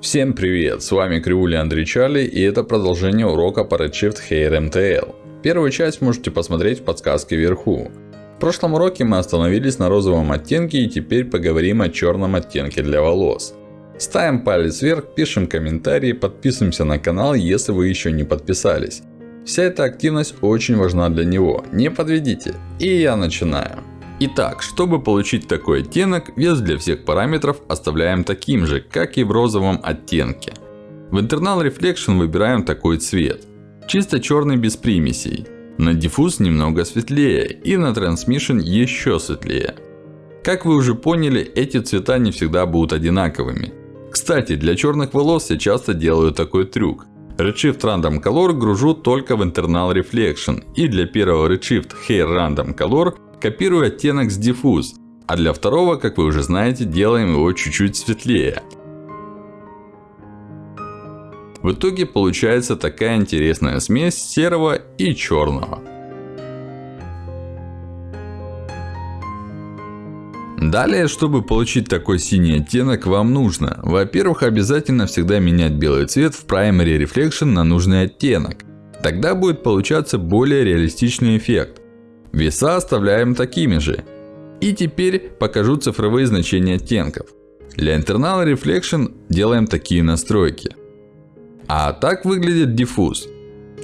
Всем привет! С вами Кривули Андрей Чарли и это продолжение урока по Redshift Hair MTL. Первую часть можете посмотреть в подсказке вверху. В прошлом уроке мы остановились на розовом оттенке и теперь поговорим о черном оттенке для волос. Ставим палец вверх, пишем комментарии, подписываемся на канал, если вы еще не подписались. Вся эта активность очень важна для него. Не подведите. И я начинаю. Итак, чтобы получить такой оттенок, вес для всех параметров оставляем таким же, как и в розовом оттенке. В Internal Reflection выбираем такой цвет. Чисто черный без примесей. На Diffuse немного светлее и на Transmission еще светлее. Как вы уже поняли, эти цвета не всегда будут одинаковыми. Кстати, для черных волос я часто делаю такой трюк. Redshift Random Color гружу только в Internal Reflection. И для первого Redshift Hair Random Color Копирую оттенок с Diffuse. А для второго, как вы уже знаете, делаем его чуть-чуть светлее. В итоге получается такая интересная смесь серого и черного. Далее, чтобы получить такой синий оттенок, вам нужно, во-первых, обязательно всегда менять белый цвет в Primary Reflection на нужный оттенок. Тогда будет получаться более реалистичный эффект. Веса оставляем такими же. И теперь покажу цифровые значения оттенков. Для Internal Reflection делаем такие настройки. А так выглядит Diffuse.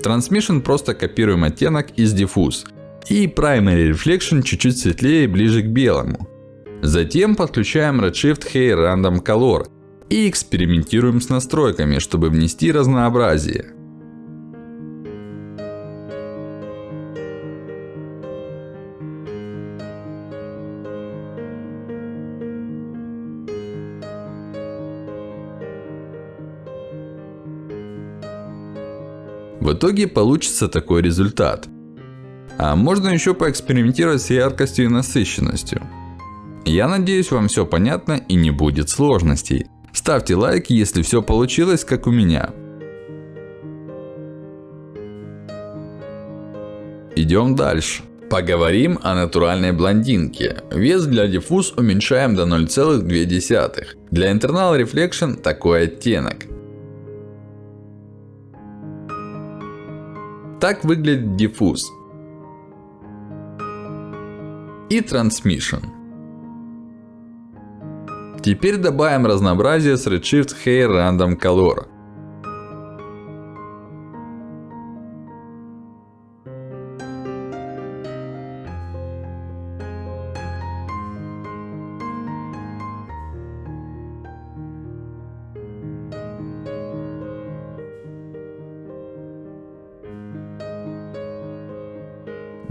Transmission просто копируем оттенок из Diffuse. И Primary Reflection чуть-чуть светлее и ближе к белому. Затем подключаем Redshift Hair Random Color. И экспериментируем с настройками, чтобы внести разнообразие. В итоге получится такой результат. А можно еще поэкспериментировать с яркостью и насыщенностью. Я надеюсь вам все понятно и не будет сложностей. Ставьте лайк, если все получилось как у меня. Идем дальше. Поговорим о натуральной блондинке. Вес для диффуз уменьшаем до 0,2. Для Internal Reflection такой оттенок. Так выглядит диффуз. И Transmission. Теперь добавим разнообразие с Redshift Hair Random Color.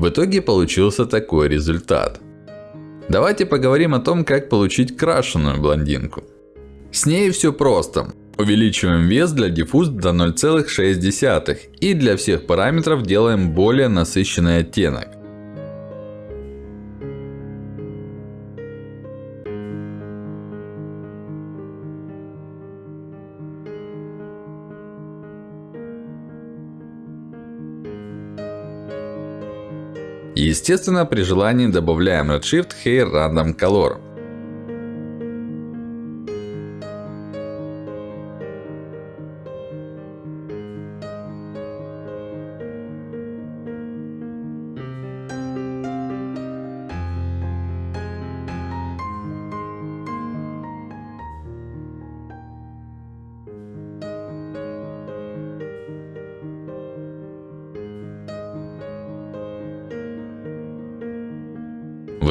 В итоге получился такой результат. Давайте поговорим о том, как получить крашеную блондинку. С ней все просто. Увеличиваем вес для диффуз до 0,6 и для всех параметров делаем более насыщенный оттенок. Естественно, при желании добавляем Redshift Hair Random Color.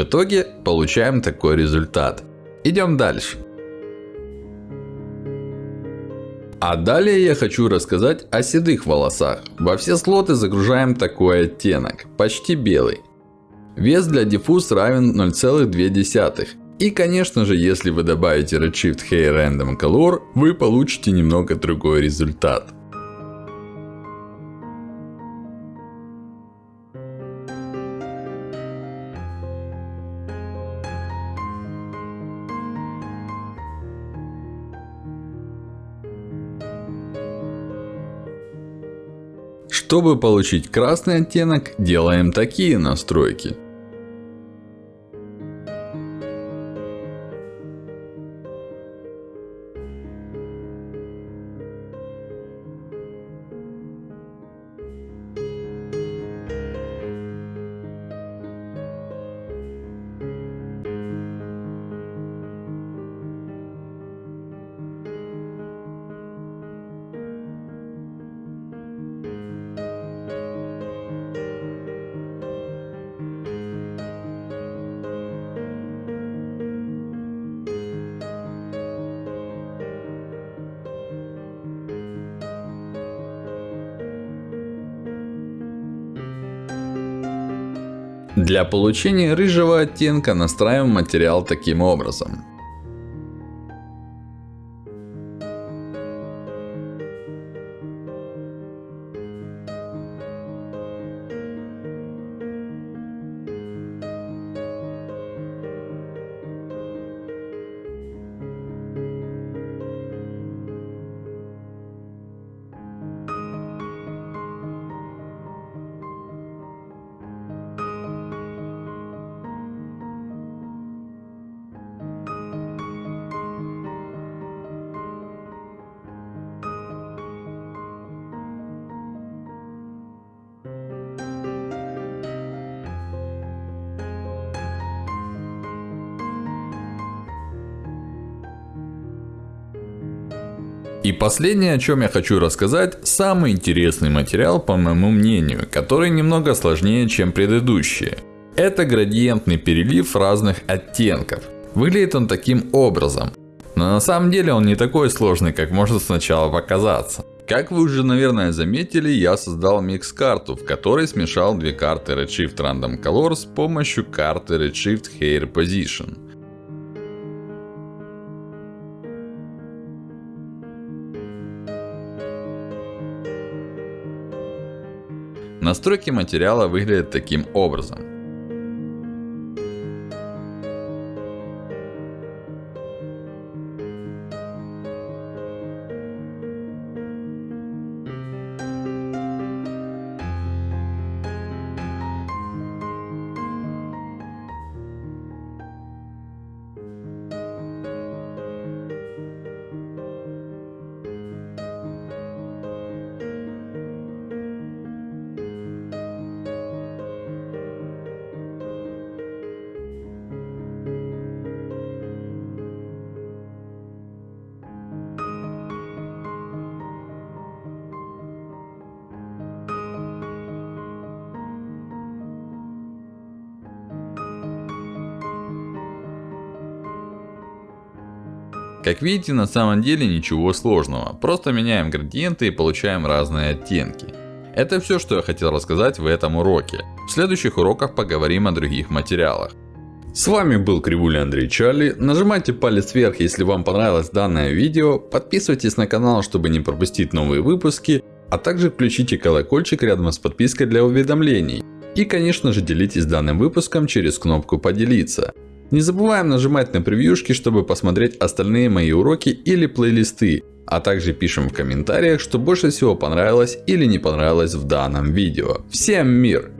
Итоге получаем такой результат. Идем дальше. А далее я хочу рассказать о седых волосах. Во все слоты загружаем такой оттенок. Почти белый. Вес для диффуз равен 0,2. И конечно же, если вы добавите Redshift Hair Random Color, вы получите немного другой результат. Чтобы получить красный оттенок, делаем такие настройки. Для получения рыжего оттенка настраиваем материал таким образом. И последнее, о чем я хочу рассказать, самый интересный материал, по моему мнению, который немного сложнее, чем предыдущие. Это градиентный перелив разных оттенков. Выглядит он таким образом. Но на самом деле он не такой сложный, как может сначала показаться. Как вы уже, наверное, заметили, я создал микс-карту, в которой смешал две карты Redshift Random Color с помощью карты Redshift Hair Position. Настройки материала выглядят таким образом. Как видите, на самом деле ничего сложного. Просто меняем градиенты и получаем разные оттенки. Это все, что я хотел рассказать в этом уроке. В следующих уроках поговорим о других материалах. С вами был Кривуля Андрей Чарли. Нажимайте палец вверх, если вам понравилось данное видео. Подписывайтесь на канал, чтобы не пропустить новые выпуски. А также включите колокольчик рядом с подпиской для уведомлений. И конечно же делитесь данным выпуском через кнопку поделиться. Не забываем нажимать на превьюшки, чтобы посмотреть остальные мои уроки или плейлисты. А также пишем в комментариях, что больше всего понравилось или не понравилось в данном видео. Всем мир!